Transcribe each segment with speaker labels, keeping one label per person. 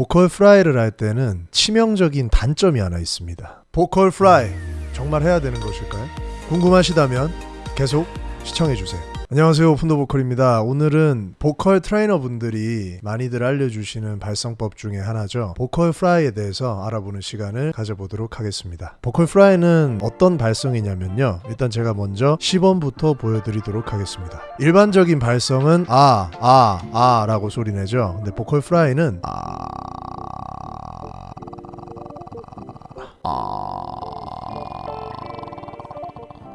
Speaker 1: vocal fry를 할 때는 치명적인 단점이 하나 있습니다. vocal fry 정말 해야 되는 것일까요? 궁금하시다면 계속 시청해 주세요. 안녕하세요. 오픈더 보컬입니다. 오늘은 보컬 트레이너 분들이 많이들 알려주시는 발성법 중에 하나죠. vocal fry에 대해서 알아보는 시간을 가져보도록 하겠습니다. vocal fry는 어떤 발성이냐면요. 일단 제가 먼저 시범부터 보여드리도록 하겠습니다. 일반적인 발성은 아, 아, 아 라고 소리 내죠. 근데 vocal fry는 아,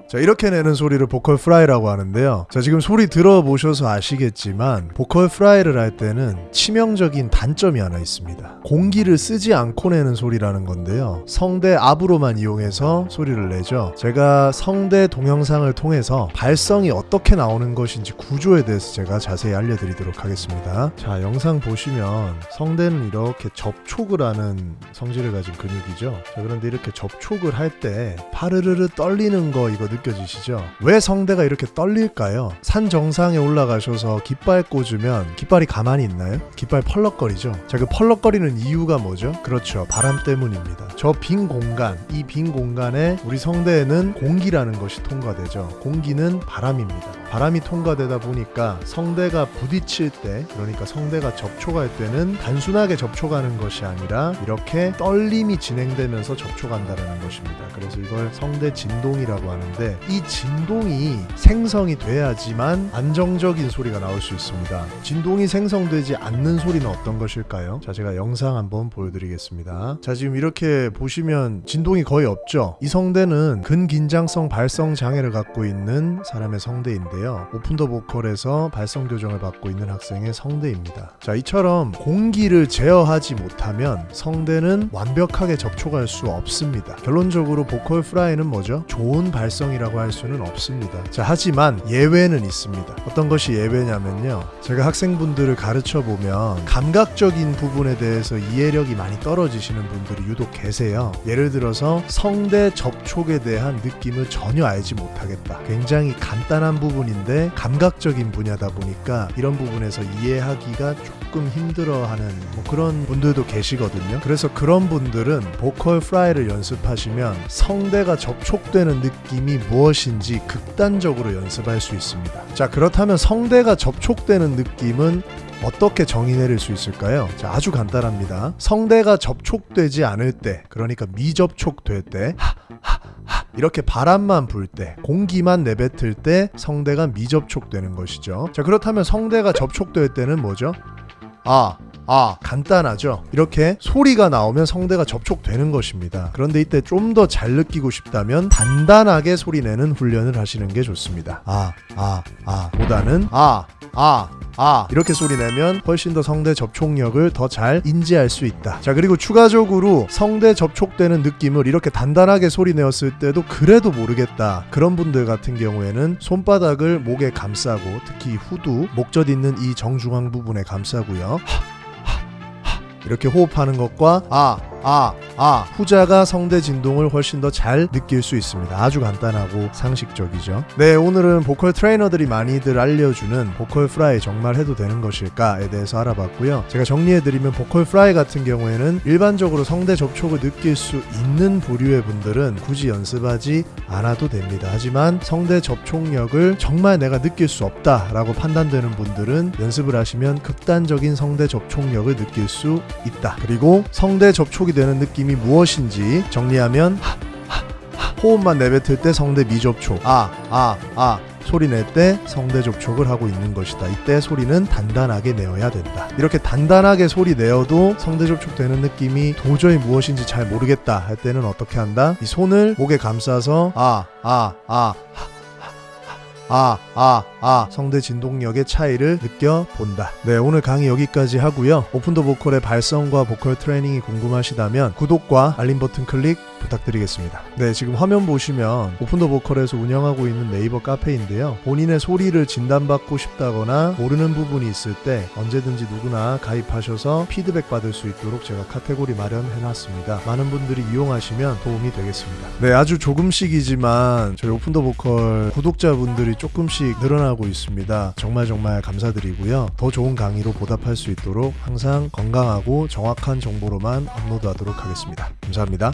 Speaker 1: 자 이렇게 내는 소리를 vocal fry라고 하는데요. 자 지금 소리 들어보셔서 아시겠지만 vocal fry를 할 때는 치명적인 단점이 하나 있습니다. 공기를 쓰지 않고 내는 소리라는 건데요. 성대 압으로만 이용해서 소리를 내죠. 제가 성대 동영상을 통해서 발성이 어떻게 나오는 것인지 구조에 대해서 제가 자세히 알려드리도록 하겠습니다. 자 영상 보시면 성대는 이렇게 접촉을 하는 성질을 가진 근육이죠. 자 그런데 이렇게 접촉을 할 때 파르르르 떨리는 거 이거 느껴지시죠? 왜 성대가 이렇게 떨릴까요? 산 정상에 올라가셔서 깃발 꽂으면 깃발이 가만히 있나요? 깃발 펄럭거리죠? 자, 그 펄럭거리는 이유가 뭐죠? 그렇죠. 바람 때문입니다. 저 빈 공간, 이 빈 공간에 우리 성대에는 공기라는 것이 통과되죠. 공기는 바람입니다. 바람이 통과되다 보니까 성대가 부딪힐 때, 그러니까 성대가 접촉할 때는 단순하게 접촉하는 것이 아니라 이렇게 떨림이 진행되면서 접촉한다는 것입니다. 그래서 이걸 성대 진동이라고 하는데 이 진동이 생성이 돼야지만 안정적인 소리가 나올 수 있습니다. 진동이 생성되지 않는 소리는 어떤 것일까요? 자, 제가 영상 한번 보여드리겠습니다. 자, 지금 이렇게 보시면 진동이 거의 없죠? 이 성대는 근긴장성 발성 장애를 갖고 있는 사람의 성대인데요. 오픈 더 보컬에서 발성 교정을 받고 있는 학생의 성대입니다. 자, 이처럼 공기를 제어하지 못하면 성대는 완벽하게 접촉할 수 없습니다. 결론적으로 보컬 프라이는 뭐죠? 좋은 발성이라고 할 수는 없습니다. 자, 하지만 예외는 있습니다. 어떤 것이 예외냐면요. 제가 학생분들을 가르쳐 보면 감각적인 부분에 대해서 이해력이 많이 떨어지시는 분들이 유독 계세요. 예를 들어서 성대 접촉에 대한 느낌을 전혀 알지 못하겠다. 굉장히 간단한 부분인 데 감각적인 분야다 보니까 이런 부분에서 이해하기가 조금 힘들어하는 뭐 그런 분들도 계시거든요. 그래서 그런 분들은 보컬 프라이를 연습하시면 성대가 접촉되는 느낌이 무엇인지 극단적으로 연습할 수 있습니다. 자, 그렇다면 성대가 접촉되는 느낌은 어떻게 정의 내릴 수 있을까요? 자, 아주 간단합니다. 성대가 접촉되지 않을 때, 그러니까 미접촉될 때, 하, 이렇게 바람만 불 때, 공기만 내뱉을 때 성대가 미접촉되는 것이죠. 자, 그렇다면 성대가 접촉될 때는 뭐죠? 아, 아, 간단하죠? 이렇게 소리가 나오면 성대가 접촉되는 것입니다. 그런데 이때 좀 더 잘 느끼고 싶다면 단단하게 소리 내는 훈련을 하시는 게 좋습니다. 아, 아, 아. 보다는 아, 아, 아 이렇게 소리 내면 훨씬 더 성대 접촉력을 더 잘 인지할 수 있다. 자 그리고 추가적으로 성대 접촉되는 느낌을 이렇게 단단하게 소리 내었을 때도 그래도 모르겠다. 그런 분들 같은 경우에는 손바닥을 목에 감싸고 특히 후두 목젖 있는 이 정중앙 부분에 감싸고요. 이렇게 호흡하는 것과 아, 아, 아 후자가 성대 진동을 훨씬 더 잘 느낄 수 있습니다. 아주 간단하고 상식적이죠. 네, 오늘은 보컬 트레이너들이 많이들 알려주는 vocal fry 정말 해도 되는 것일까에 대해서 알아봤고요. 제가 정리해드리면 vocal fry 같은 경우에는 일반적으로 성대 접촉을 느낄 수 있는 부류의 분들은 굳이 연습하지 않아도 됩니다. 하지만 성대 접촉력을 정말 내가 느낄 수 없다라고 판단되는 분들은 연습을 하시면 극단적인 성대 접촉력을 느낄 수 있다. 그리고 성대 접촉이 되는 느낌이 무엇인지 정리하면 호흡만 내뱉을 때 성대 미접촉 아 아, 아. 소리 낼 때 성대 접촉을 하고 있는 것이다. 이때 소리는 단단하게 내어야 된다. 이렇게 단단하게 소리 내어도 성대 접촉되는 느낌이 도저히 무엇인지 잘 모르겠다 할 때는 어떻게 한다? 이 손을 목에 감싸서 아, 아, 아, 아, 아, 아 성대 진동력의 차이를 느껴본다. 네, 오늘 강의 여기까지 하고요. 오픈더 보컬의 발성과 보컬 트레이닝이 궁금하시다면 구독과 알림 버튼 클릭 부탁드리겠습니다. 네, 지금 화면 보시면 오픈더 보컬에서 운영하고 있는 네이버 카페인데요. 본인의 소리를 진단받고 싶다거나 모르는 부분이 있을 때 언제든지 누구나 가입하셔서 피드백 받을 수 있도록 제가 카테고리 마련해 놨습니다. 많은 분들이 이용하시면 도움이 되겠습니다. 네, 아주 조금씩이지만 저희 오픈더 보컬 구독자분들이 조금씩 늘어나고 응원하고 있습니다. 정말 정말 감사드리고요. 더 좋은 강의로 보답할 수 있도록 항상 건강하고 정확한 정보로만 업로드하도록 하겠습니다. 감사합니다.